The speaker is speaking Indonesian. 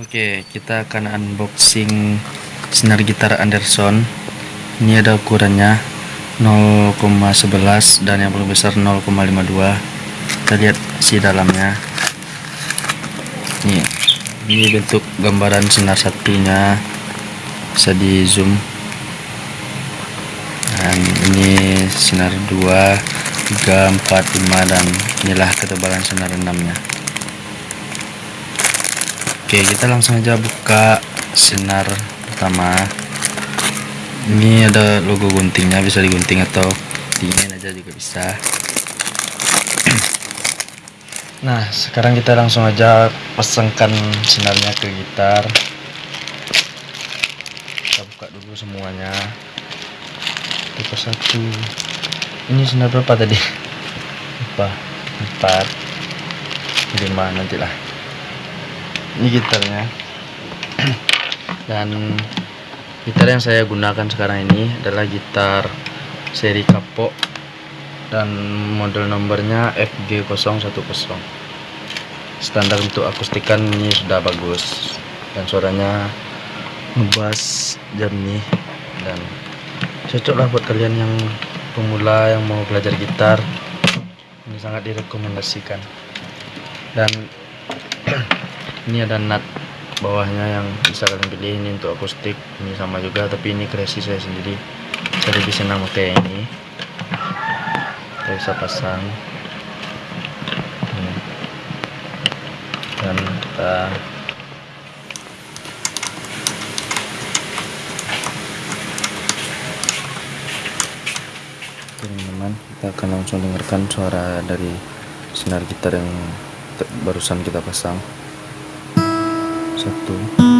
Oke, kita akan unboxing senar gitar Anderson. Ini ada ukurannya 0,11 dan yang paling besar 0,52. Kita lihat si dalamnya. Nih, ini bentuk gambaran senar satunya. Bisa di zoom. Dan ini senar 2, 3, 4, 5 dan inilah ketebalan senar 6 nya. Oke, kita langsung aja buka sinar pertama. Ini ada logo guntingnya, bisa digunting atau diinin aja juga bisa. Nah, sekarang kita langsung aja pasangkan sinarnya ke gitar. Kita buka dulu semuanya. Tipe satu. Ini sinar berapa tadi? Lupa. Empat. Lima nantilah ini gitarnya dan gitar yang saya gunakan sekarang ini adalah gitar seri kapok dan model nomornya FG010 standar untuk akustikan ini sudah bagus dan suaranya ngebas jernih dan cocok lah buat kalian yang pemula yang mau belajar gitar. Ini sangat direkomendasikan. Dan ini ada nut bawahnya yang bisa kalian pilih. Ini untuk akustik ini sama juga tapi ini kreasi saya sendiri. Saya lebih senang pakai ini. Kita bisa pasang. Dan kita teman-teman kita akan langsung dengarkan suara dari senar gitar yang barusan kita pasang. Satu